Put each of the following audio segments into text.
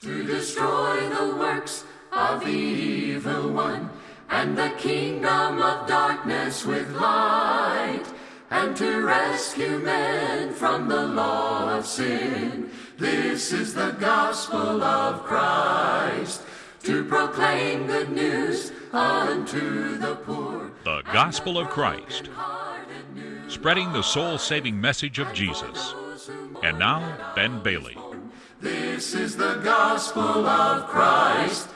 to destroy the works of the evil one and the kingdom of darkness with light and to rescue men from the law of sin. This is the gospel of Christ to proclaim good news unto the poor. The Gospel of Christ, spreading the soul saving message of Jesus. And now, Ben Bailey. This is the gospel of Christ.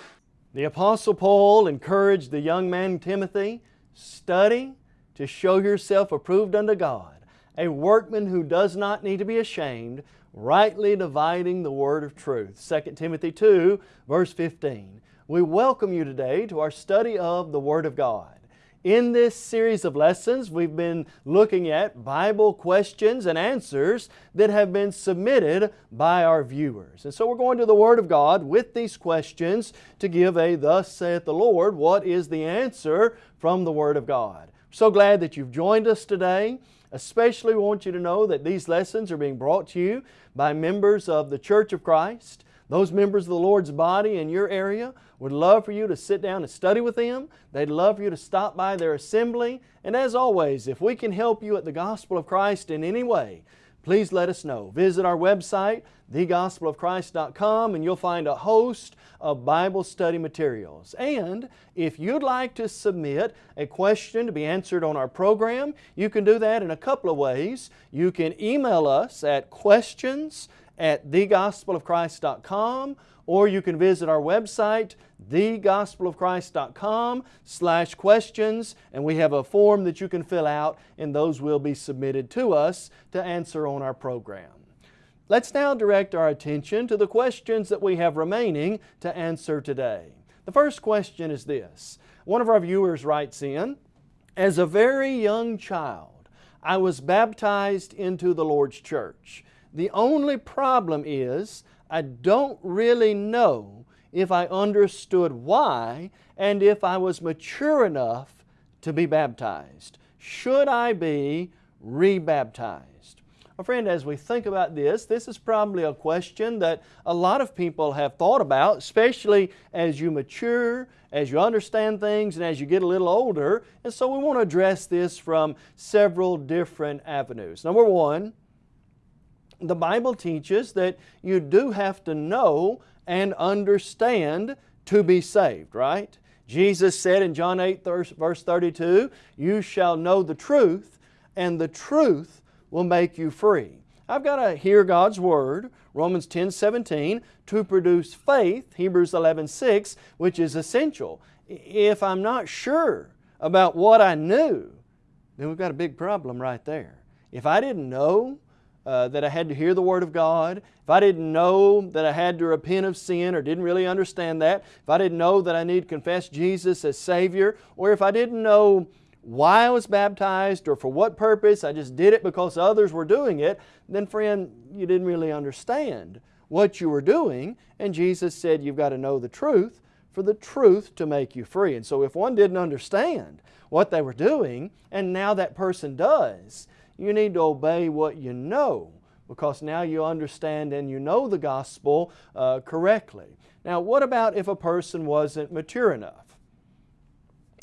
The Apostle Paul encouraged the young man Timothy, study to show yourself approved unto God, a workman who does not need to be ashamed, rightly dividing the word of truth. 2 Timothy 2, verse 15. We welcome you today to our study of the Word of God. In this series of lessons, we've been looking at Bible questions and answers that have been submitted by our viewers. And so we're going to the Word of God with these questions to give a Thus saith the Lord, what is the answer from the Word of God. So glad that you've joined us today. Especially want you to know that these lessons are being brought to you by members of the Church of Christ. Those members of the Lord's body in your area would love for you to sit down and study with them. They'd love for you to stop by their assembly. And as always, if we can help you at the Gospel of Christ in any way, please let us know. Visit our website, thegospelofchrist.com, and you'll find a host of Bible study materials. And if you'd like to submit a question to be answered on our program, you can do that in a couple of ways. You can email us at questions at thegospelofchrist.com or you can visit our website thegospelofchrist.com slash questions and we have a form that you can fill out and those will be submitted to us to answer on our program. Let's now direct our attention to the questions that we have remaining to answer today. The first question is this. One of our viewers writes in, As a very young child, I was baptized into the Lord's church. The only problem is I don't really know if I understood why and if I was mature enough to be baptized. Should I be rebaptized? Well, friend, as we think about this, this is probably a question that a lot of people have thought about, especially as you mature, as you understand things, and as you get a little older. And so we want to address this from several different avenues. Number one, the Bible teaches that you do have to know and understand to be saved, right? Jesus said in John 8 verse 32, You shall know the truth, and the truth will make you free. I've got to hear God's Word, Romans 10 17, to produce faith, Hebrews 11 6, which is essential. If I'm not sure about what I knew, then we've got a big problem right there. If I didn't know uh, that I had to hear the Word of God, if I didn't know that I had to repent of sin or didn't really understand that, if I didn't know that I need to confess Jesus as Savior, or if I didn't know why I was baptized or for what purpose, I just did it because others were doing it, then friend, you didn't really understand what you were doing. And Jesus said you've got to know the truth for the truth to make you free. And so if one didn't understand what they were doing, and now that person does, you need to obey what you know because now you understand and you know the gospel uh, correctly. Now, what about if a person wasn't mature enough?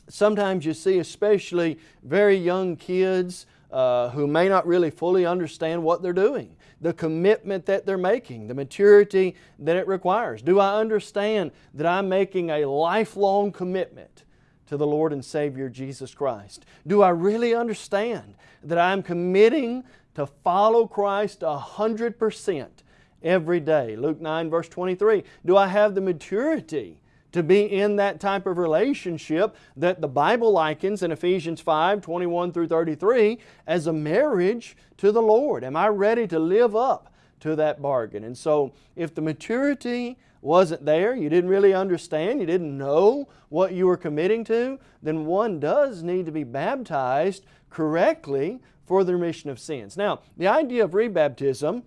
Sometimes you see, especially very young kids uh, who may not really fully understand what they're doing, the commitment that they're making, the maturity that it requires. Do I understand that I'm making a lifelong commitment to the Lord and Savior Jesus Christ? Do I really understand that I'm committing to follow Christ a hundred percent every day? Luke 9 verse 23. Do I have the maturity to be in that type of relationship that the Bible likens in Ephesians 5, 21 through 33 as a marriage to the Lord? Am I ready to live up to that bargain? And so if the maturity wasn't there, you didn't really understand, you didn't know what you were committing to, then one does need to be baptized correctly for the remission of sins. Now, the idea of rebaptism,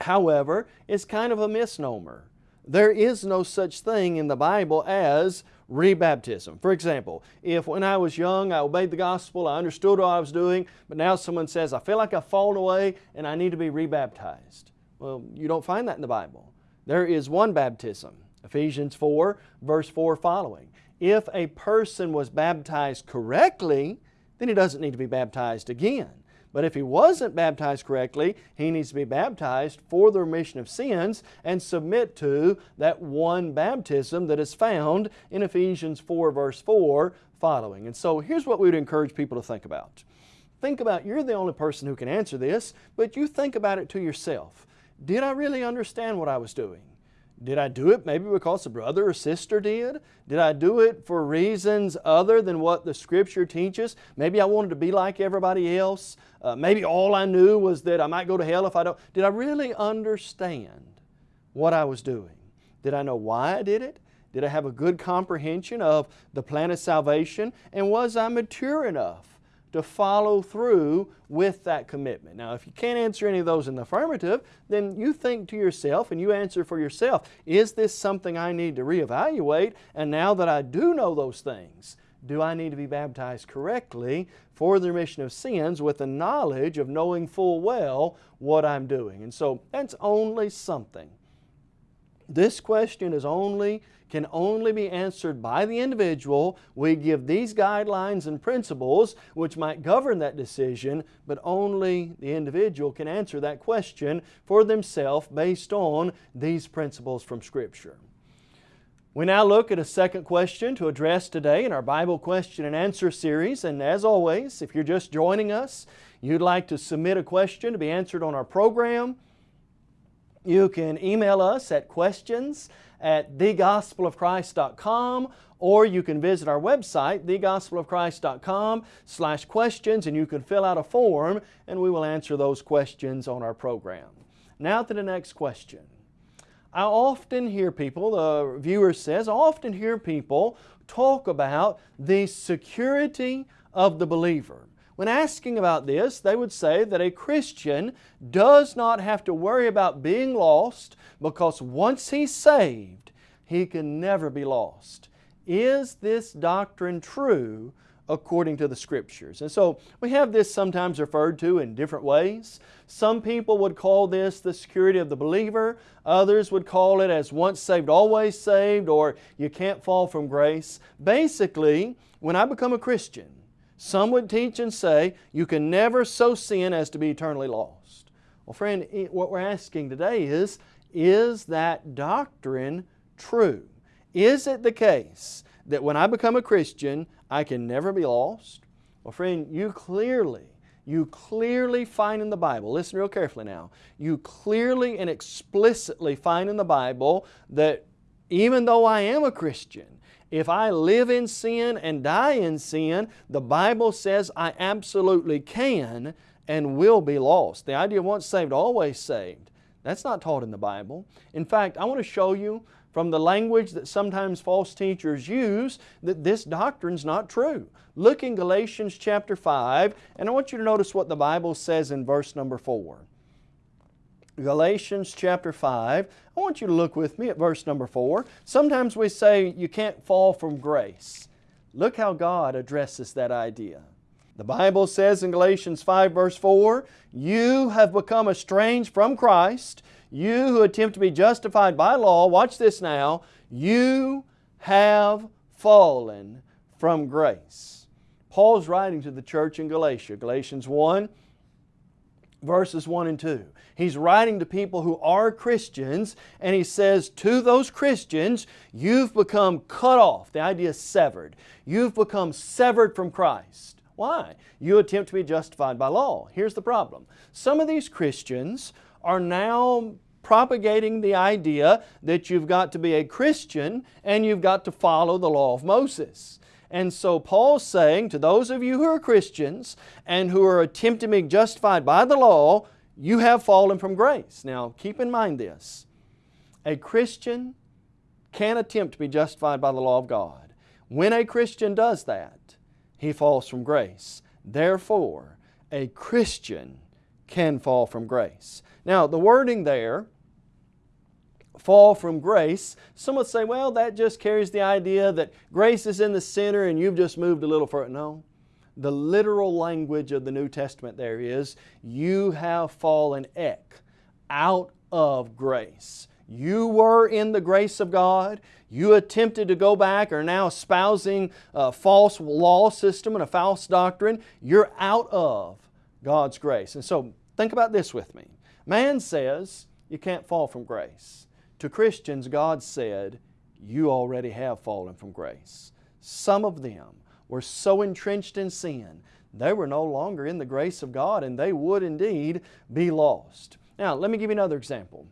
however, is kind of a misnomer. There is no such thing in the Bible as rebaptism. For example, if when I was young I obeyed the gospel, I understood what I was doing, but now someone says, I feel like I've fallen away and I need to be rebaptized. Well, you don't find that in the Bible. There is one baptism. Ephesians 4, verse 4 following. If a person was baptized correctly, then he doesn't need to be baptized again. But if he wasn't baptized correctly, he needs to be baptized for the remission of sins and submit to that one baptism that is found in Ephesians 4 verse 4 following. And so here's what we would encourage people to think about. Think about, you're the only person who can answer this, but you think about it to yourself. Did I really understand what I was doing? Did I do it maybe because a brother or sister did? Did I do it for reasons other than what the Scripture teaches? Maybe I wanted to be like everybody else. Uh, maybe all I knew was that I might go to hell if I don't. Did I really understand what I was doing? Did I know why I did it? Did I have a good comprehension of the plan of salvation? And was I mature enough to follow through with that commitment. Now, if you can't answer any of those in the affirmative, then you think to yourself and you answer for yourself, is this something I need to reevaluate? And now that I do know those things, do I need to be baptized correctly for the remission of sins with the knowledge of knowing full well what I'm doing? And so that's only something. This question is only can only be answered by the individual. We give these guidelines and principles which might govern that decision, but only the individual can answer that question for themselves based on these principles from Scripture. We now look at a second question to address today in our Bible question and answer series. And as always, if you're just joining us, you'd like to submit a question to be answered on our program, you can email us at questions at thegospelofchrist.com or you can visit our website, thegospelofchrist.com slash questions and you can fill out a form and we will answer those questions on our program. Now to the next question. I often hear people, the viewer says, I often hear people talk about the security of the believer. When asking about this, they would say that a Christian does not have to worry about being lost because once he's saved, he can never be lost. Is this doctrine true according to the Scriptures? And so we have this sometimes referred to in different ways. Some people would call this the security of the believer. Others would call it as once saved, always saved, or you can't fall from grace. Basically, when I become a Christian, some would teach and say, you can never so sin as to be eternally lost. Well, friend, what we're asking today is, is that doctrine true? Is it the case that when I become a Christian, I can never be lost? Well, friend, you clearly, you clearly find in the Bible, listen real carefully now, you clearly and explicitly find in the Bible that even though I am a Christian, if I live in sin and die in sin, the Bible says I absolutely can and will be lost. The idea of once saved, always saved. That's not taught in the Bible. In fact, I want to show you from the language that sometimes false teachers use that this doctrine is not true. Look in Galatians chapter 5 and I want you to notice what the Bible says in verse number 4. Galatians chapter 5. I want you to look with me at verse number 4. Sometimes we say you can't fall from grace. Look how God addresses that idea. The Bible says in Galatians 5 verse 4, You have become estranged from Christ, you who attempt to be justified by law, watch this now, you have fallen from grace. Paul's writing to the church in Galatia, Galatians 1 verses 1 and 2. He's writing to people who are Christians and he says to those Christians, you've become cut off. The idea is severed. You've become severed from Christ. Why? You attempt to be justified by law. Here's the problem. Some of these Christians are now propagating the idea that you've got to be a Christian and you've got to follow the law of Moses. And so Paul's saying to those of you who are Christians and who are attempting to be justified by the law, you have fallen from grace. Now keep in mind this. A Christian can attempt to be justified by the law of God. When a Christian does that, he falls from grace. Therefore, a Christian can fall from grace. Now the wording there fall from grace. Some would say, well, that just carries the idea that grace is in the center and you've just moved a little further. No. The literal language of the New Testament there is, you have fallen ek, out of grace. You were in the grace of God. You attempted to go back, are now espousing a false law system and a false doctrine. You're out of God's grace. And so think about this with me. Man says you can't fall from grace. To Christians, God said, you already have fallen from grace. Some of them were so entrenched in sin, they were no longer in the grace of God and they would indeed be lost. Now, let me give you another example.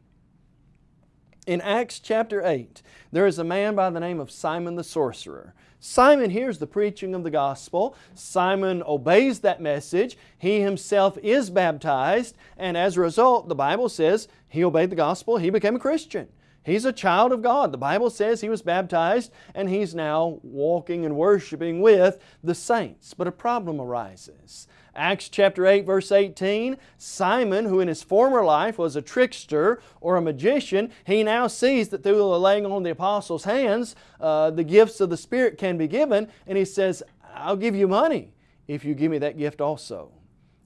In Acts chapter 8, there is a man by the name of Simon the sorcerer. Simon hears the preaching of the gospel. Simon obeys that message. He himself is baptized, and as a result, the Bible says he obeyed the gospel, he became a Christian. He's a child of God. The Bible says he was baptized and he's now walking and worshiping with the saints. But a problem arises. Acts chapter 8 verse 18, Simon, who in his former life was a trickster or a magician, he now sees that through the laying on the apostles' hands, uh, the gifts of the Spirit can be given, and he says, I'll give you money if you give me that gift also.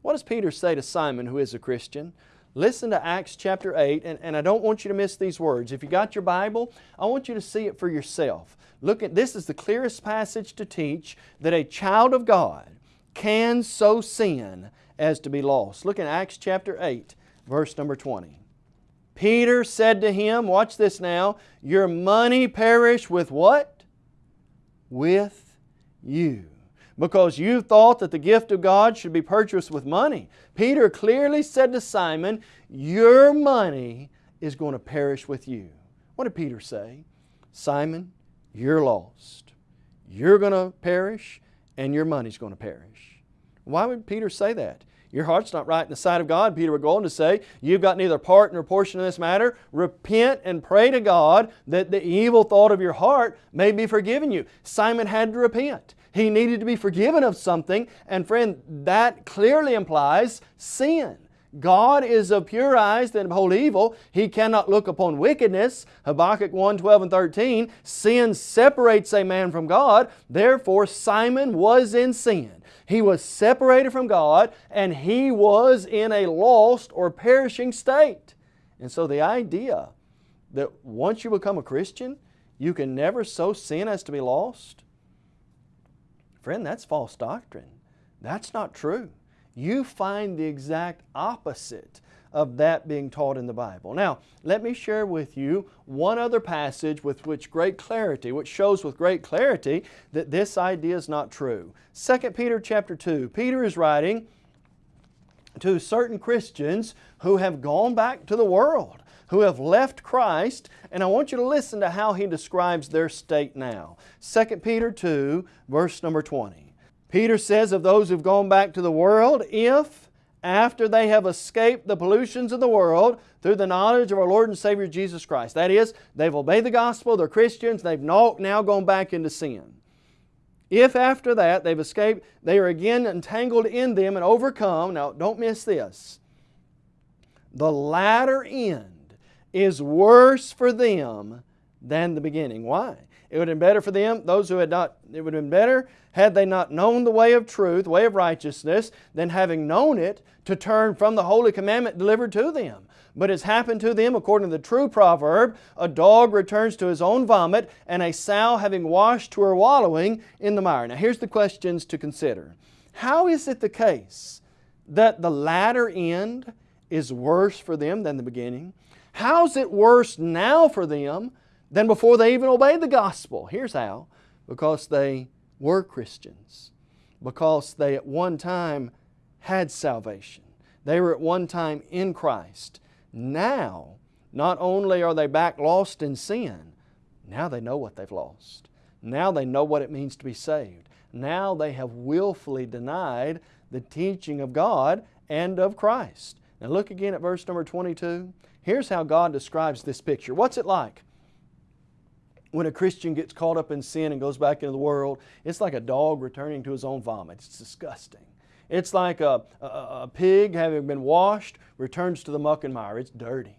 What does Peter say to Simon, who is a Christian? Listen to Acts chapter 8, and, and I don't want you to miss these words. If you got your Bible, I want you to see it for yourself. Look at this is the clearest passage to teach that a child of God can so sin as to be lost. Look in Acts chapter 8, verse number 20. Peter said to him, watch this now, your money perish with what? With you. Because you thought that the gift of God should be purchased with money. Peter clearly said to Simon, your money is going to perish with you. What did Peter say? Simon, you're lost. You're going to perish and your money's going to perish. Why would Peter say that? Your heart's not right in the sight of God. Peter would go on to say, you've got neither part nor portion in this matter. Repent and pray to God that the evil thought of your heart may be forgiven you. Simon had to repent. He needed to be forgiven of something, and friend, that clearly implies sin. God is of pure eyes that behold evil. He cannot look upon wickedness. Habakkuk 1, 12 and 13. Sin separates a man from God. Therefore, Simon was in sin. He was separated from God and he was in a lost or perishing state. And so the idea that once you become a Christian, you can never so sin as to be lost, friend, that's false doctrine. That's not true you find the exact opposite of that being taught in the Bible. Now, let me share with you one other passage with which great clarity, which shows with great clarity that this idea is not true. 2 Peter chapter 2. Peter is writing to certain Christians who have gone back to the world, who have left Christ, and I want you to listen to how he describes their state now. 2 Peter 2, verse number 20. Peter says of those who've gone back to the world, if after they have escaped the pollutions of the world through the knowledge of our Lord and Savior Jesus Christ. That is, they've obeyed the gospel, they're Christians, they've now gone back into sin. If after that they've escaped, they are again entangled in them and overcome, now don't miss this, the latter end is worse for them than the beginning. Why? It would have been better for them, those who had not, it would have been better had they not known the way of truth, way of righteousness, than having known it, to turn from the holy commandment delivered to them. But it's happened to them according to the true proverb, a dog returns to his own vomit, and a sow having washed to her wallowing in the mire. Now here's the questions to consider. How is it the case that the latter end is worse for them than the beginning? How's it worse now for them than before they even obeyed the gospel. Here's how. Because they were Christians. Because they at one time had salvation. They were at one time in Christ. Now, not only are they back lost in sin, now they know what they've lost. Now they know what it means to be saved. Now they have willfully denied the teaching of God and of Christ. Now look again at verse number 22. Here's how God describes this picture. What's it like? when a Christian gets caught up in sin and goes back into the world, it's like a dog returning to his own vomit. It's disgusting. It's like a, a, a, pig having been washed returns to the muck and mire. It's dirty.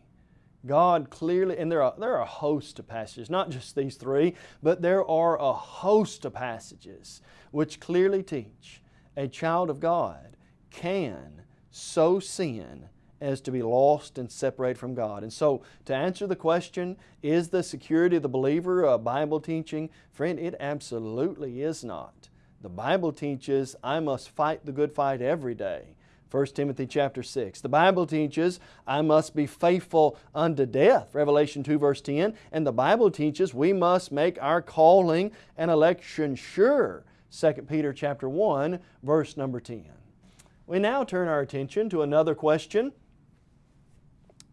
God clearly, and there are, there are a host of passages, not just these three, but there are a host of passages which clearly teach a child of God can so sin as to be lost and separated from God. And so, to answer the question, is the security of the believer a Bible teaching? Friend, it absolutely is not. The Bible teaches I must fight the good fight every day. 1 Timothy chapter 6. The Bible teaches I must be faithful unto death. Revelation 2 verse 10. And the Bible teaches we must make our calling and election sure. 2 Peter chapter 1 verse number 10. We now turn our attention to another question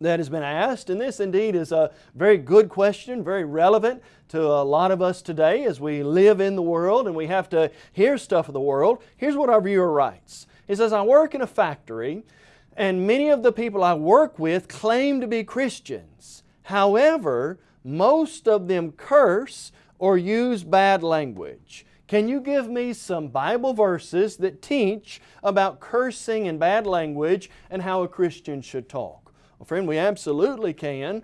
that has been asked, and this indeed is a very good question, very relevant to a lot of us today as we live in the world and we have to hear stuff of the world. Here's what our viewer writes. He says, I work in a factory and many of the people I work with claim to be Christians. However, most of them curse or use bad language. Can you give me some Bible verses that teach about cursing and bad language and how a Christian should talk? Well, friend, we absolutely can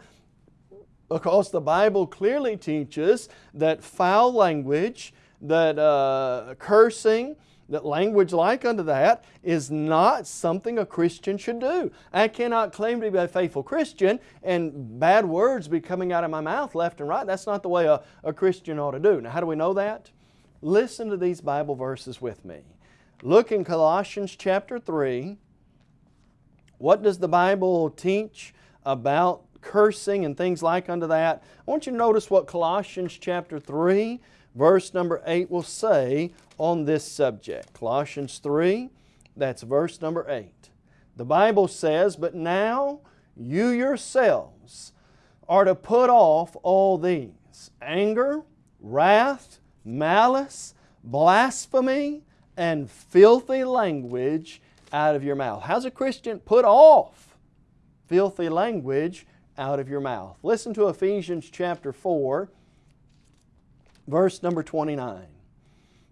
because the Bible clearly teaches that foul language, that uh, cursing, that language like unto that is not something a Christian should do. I cannot claim to be a faithful Christian and bad words be coming out of my mouth left and right. That's not the way a, a Christian ought to do. Now how do we know that? Listen to these Bible verses with me. Look in Colossians chapter 3 what does the Bible teach about cursing and things like unto that? I want you to notice what Colossians chapter 3 verse number 8 will say on this subject. Colossians 3, that's verse number 8. The Bible says, But now you yourselves are to put off all these anger, wrath, malice, blasphemy, and filthy language out of your mouth. How's a Christian put off filthy language out of your mouth? Listen to Ephesians chapter 4, verse number 29.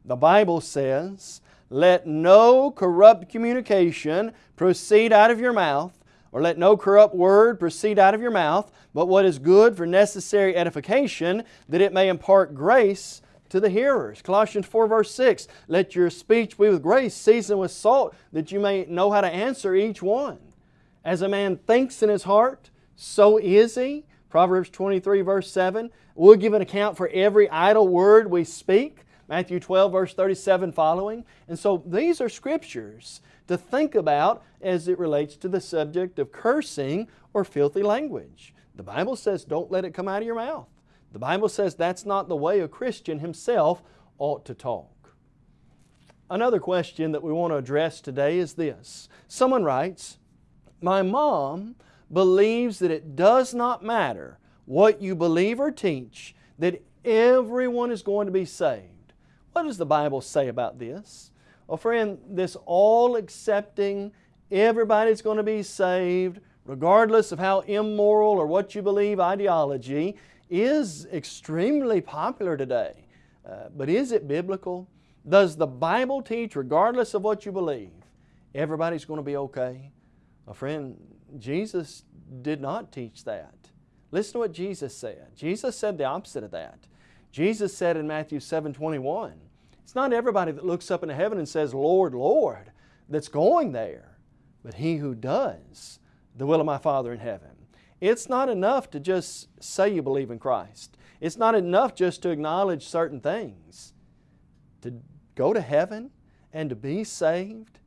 The Bible says, Let no corrupt communication proceed out of your mouth, or let no corrupt word proceed out of your mouth, but what is good for necessary edification, that it may impart grace to the hearers. Colossians 4 verse 6, let your speech be with grace, seasoned with salt, that you may know how to answer each one. As a man thinks in his heart, so is he. Proverbs 23 verse 7, we'll give an account for every idle word we speak. Matthew 12 verse 37 following. And so these are scriptures to think about as it relates to the subject of cursing or filthy language. The Bible says don't let it come out of your mouth. The Bible says that's not the way a Christian himself ought to talk. Another question that we want to address today is this. Someone writes, My mom believes that it does not matter what you believe or teach, that everyone is going to be saved. What does the Bible say about this? Well, friend, this all accepting, everybody's going to be saved, regardless of how immoral or what you believe ideology, is extremely popular today. Uh, but is it biblical? Does the Bible teach, regardless of what you believe, everybody's going to be okay? A friend, Jesus did not teach that. Listen to what Jesus said. Jesus said the opposite of that. Jesus said in Matthew 7 21, it's not everybody that looks up into heaven and says, Lord, Lord, that's going there, but he who does the will of my Father in heaven. It's not enough to just say you believe in Christ. It's not enough just to acknowledge certain things. To go to heaven and to be saved,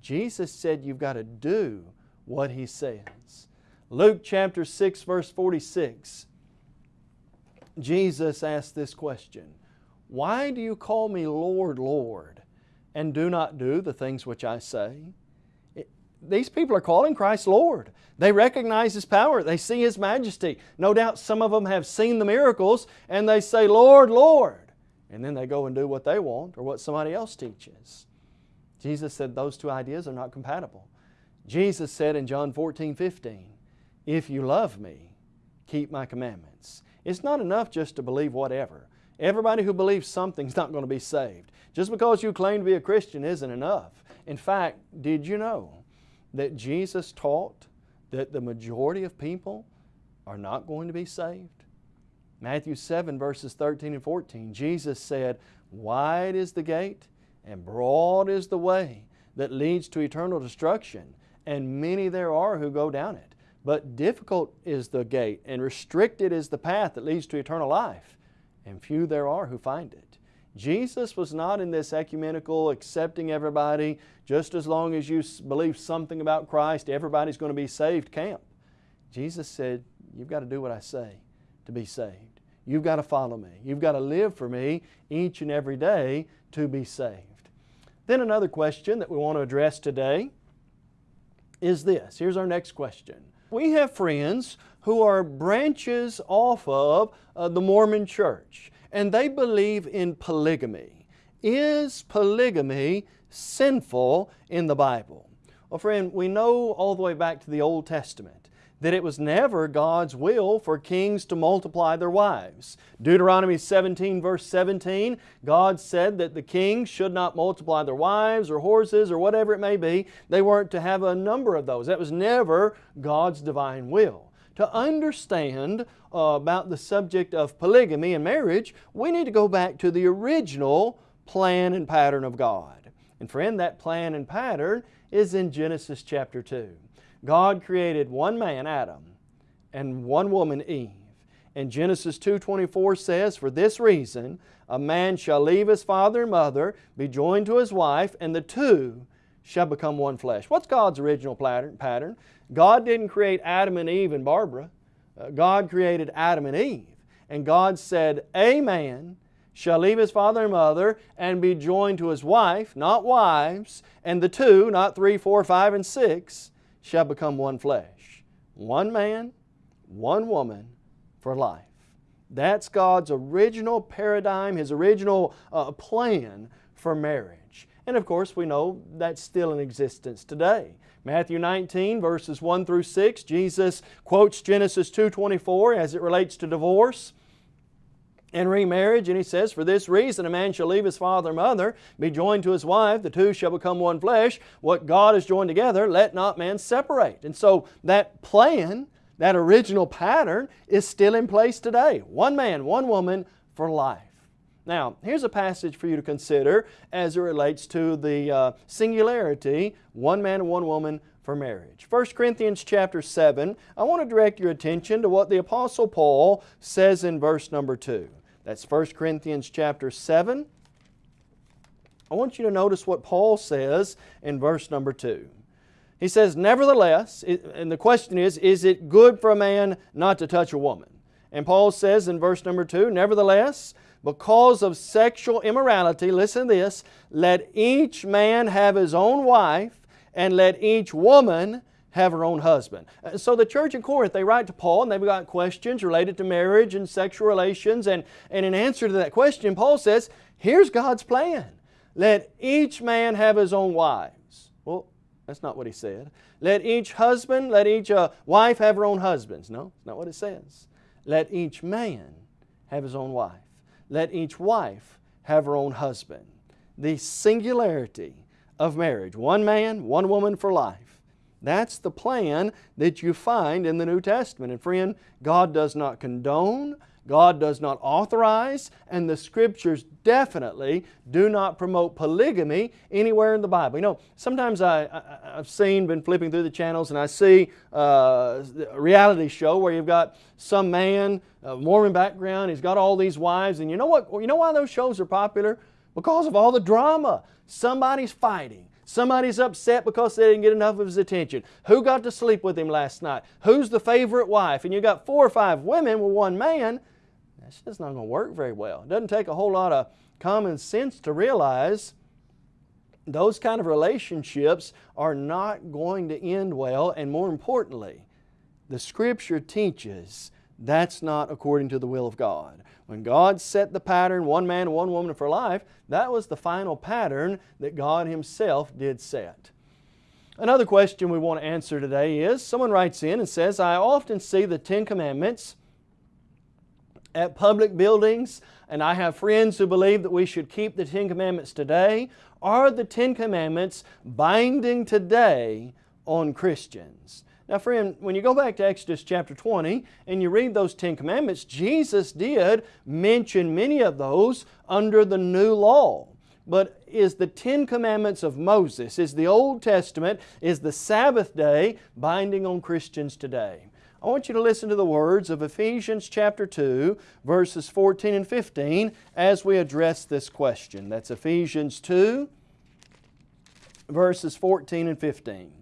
Jesus said you've got to do what He says. Luke chapter 6 verse 46, Jesus asked this question, Why do you call me Lord, Lord, and do not do the things which I say? These people are calling Christ Lord. They recognize His power. They see His majesty. No doubt some of them have seen the miracles and they say, Lord, Lord. And then they go and do what they want or what somebody else teaches. Jesus said those two ideas are not compatible. Jesus said in John 14, 15, If you love me, keep my commandments. It's not enough just to believe whatever. Everybody who believes something is not going to be saved. Just because you claim to be a Christian isn't enough. In fact, did you know that Jesus taught that the majority of people are not going to be saved? Matthew 7 verses 13 and 14, Jesus said, Wide is the gate and broad is the way that leads to eternal destruction, and many there are who go down it. But difficult is the gate, and restricted is the path that leads to eternal life, and few there are who find it. Jesus was not in this ecumenical, accepting everybody, just as long as you believe something about Christ, everybody's going to be saved camp. Jesus said, You've got to do what I say to be saved. You've got to follow me. You've got to live for me each and every day to be saved. Then another question that we want to address today is this. Here's our next question. We have friends who are branches off of uh, the Mormon church and they believe in polygamy. Is polygamy sinful in the Bible? Well friend, we know all the way back to the Old Testament that it was never God's will for kings to multiply their wives. Deuteronomy 17 verse 17, God said that the kings should not multiply their wives or horses or whatever it may be. They weren't to have a number of those. That was never God's divine will. To understand uh, about the subject of polygamy and marriage, we need to go back to the original plan and pattern of God. And friend, that plan and pattern is in Genesis chapter 2. God created one man, Adam, and one woman, Eve. And Genesis 2.24 says, For this reason, a man shall leave his father and mother, be joined to his wife, and the two shall become one flesh. What's God's original pattern? God didn't create Adam and Eve and Barbara. Uh, God created Adam and Eve. And God said, A man shall leave his father and mother and be joined to his wife, not wives, and the two, not three, four, five, and six, shall become one flesh. One man, one woman for life. That's God's original paradigm, His original uh, plan for marriage. And of course we know that's still in existence today. Matthew 19 verses 1 through 6, Jesus quotes Genesis 2.24 as it relates to divorce and remarriage. And he says, For this reason a man shall leave his father and mother, be joined to his wife, the two shall become one flesh. What God has joined together, let not man separate. And so that plan, that original pattern, is still in place today. One man, one woman for life. Now, here's a passage for you to consider as it relates to the uh, singularity, one man and one woman for marriage. 1 Corinthians chapter 7, I want to direct your attention to what the Apostle Paul says in verse number 2. That's 1 Corinthians chapter 7. I want you to notice what Paul says in verse number 2. He says, Nevertheless, and the question is, is it good for a man not to touch a woman? And Paul says in verse number 2, Nevertheless, because of sexual immorality, listen to this, let each man have his own wife, and let each woman have her own husband. Uh, so the church in Corinth, they write to Paul and they've got questions related to marriage and sexual relations and, and in answer to that question, Paul says, here's God's plan. Let each man have his own wives. Well, that's not what he said. Let each husband, let each uh, wife have her own husbands. No, that's not what it says. Let each man have his own wife. Let each wife have her own husband. The singularity of marriage. One man, one woman for life. That's the plan that you find in the New Testament. And friend, God does not condone, God does not authorize, and the Scriptures definitely do not promote polygamy anywhere in the Bible. You know, sometimes I, I, have seen, been flipping through the channels, and I see uh, a reality show where you've got some man, a Mormon background, he's got all these wives, and you know what? You know why those shows are popular? Because of all the drama. Somebody's fighting. Somebody's upset because they didn't get enough of his attention. Who got to sleep with him last night? Who's the favorite wife? And you got four or five women with one man. That's just not going to work very well. It doesn't take a whole lot of common sense to realize those kind of relationships are not going to end well and more importantly, the Scripture teaches that's not according to the will of God. When God set the pattern, one man one woman for life, that was the final pattern that God Himself did set. Another question we want to answer today is, someone writes in and says, I often see the Ten Commandments at public buildings and I have friends who believe that we should keep the Ten Commandments today. Are the Ten Commandments binding today on Christians? Now friend, when you go back to Exodus chapter 20 and you read those Ten Commandments, Jesus did mention many of those under the new law. but is the Ten Commandments of Moses, is the Old Testament, is the Sabbath day binding on Christians today? I want you to listen to the words of Ephesians chapter 2, verses 14 and 15 as we address this question. That's Ephesians 2, verses 14 and 15.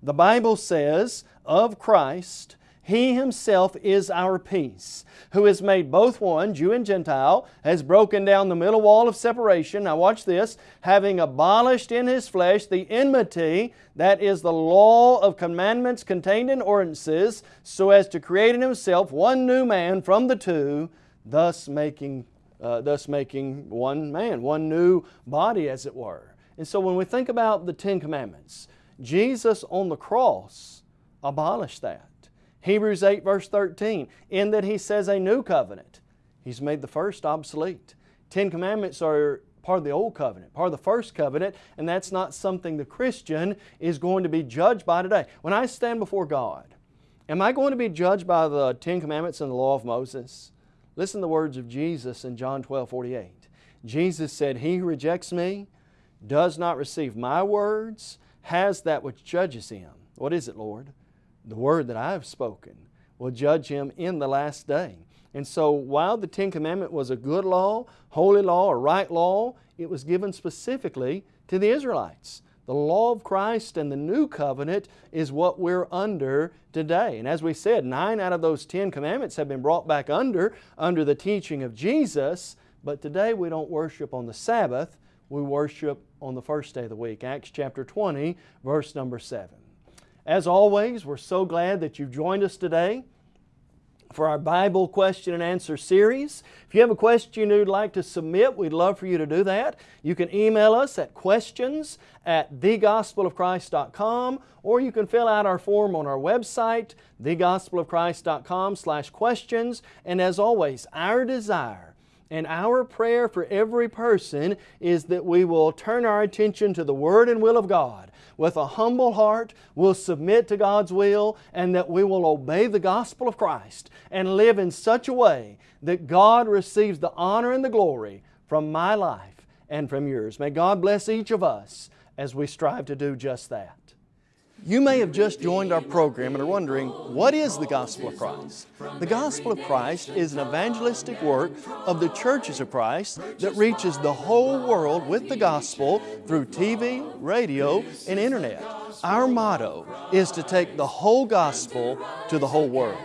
The Bible says, Of Christ, He Himself is our peace, who has made both one, Jew and Gentile, has broken down the middle wall of separation. Now watch this, having abolished in His flesh the enmity, that is the law of commandments contained in ordinances, so as to create in Himself one new man from the two, thus making, uh, thus making one man, one new body as it were. And so when we think about the Ten Commandments, Jesus on the cross abolished that. Hebrews 8 verse 13, in that He says a new covenant. He's made the first obsolete. Ten Commandments are part of the old covenant, part of the first covenant, and that's not something the Christian is going to be judged by today. When I stand before God, am I going to be judged by the Ten Commandments and the law of Moses? Listen to the words of Jesus in John 12, 48. Jesus said, He who rejects me does not receive my words has that which judges him. What is it, Lord? The word that I have spoken will judge him in the last day. And so while the Ten Commandment was a good law, holy law, a right law, it was given specifically to the Israelites. The law of Christ and the new covenant is what we're under today. And as we said, nine out of those Ten Commandments have been brought back under, under the teaching of Jesus, but today we don't worship on the Sabbath, we worship on the first day of the week. Acts chapter 20, verse number 7. As always, we're so glad that you've joined us today for our Bible question and answer series. If you have a question you'd like to submit, we'd love for you to do that. You can email us at questions at thegospelofchrist.com or you can fill out our form on our website, thegospelofchrist.com slash questions. And as always, our desire and our prayer for every person is that we will turn our attention to the Word and will of God. With a humble heart, we'll submit to God's will and that we will obey the gospel of Christ and live in such a way that God receives the honor and the glory from my life and from yours. May God bless each of us as we strive to do just that. You may have just joined our program and are wondering, what is the Gospel of Christ? The Gospel of Christ is an evangelistic work of the churches of Christ that reaches the whole world with the Gospel through TV, radio, and Internet. Our motto is to take the whole Gospel to the whole world.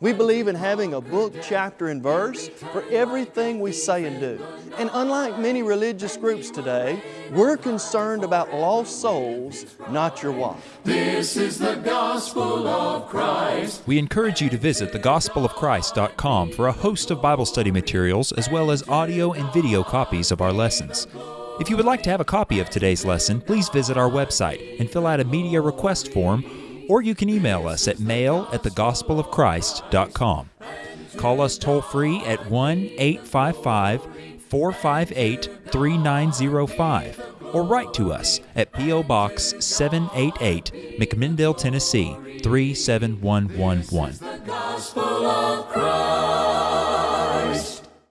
We believe in having a book, chapter, and verse for everything we say and do. And unlike many religious groups today, we're concerned about lost souls, not your wife. This is the gospel of Christ. We encourage you to visit thegospelofchrist.com for a host of Bible study materials as well as audio and video copies of our lessons. If you would like to have a copy of today's lesson, please visit our website and fill out a media request form or you can email us at mail at thegospelofchrist.com. Call us toll free at 1 855 458 3905 or write to us at P.O. Box 788, McMinnville, Tennessee 37111.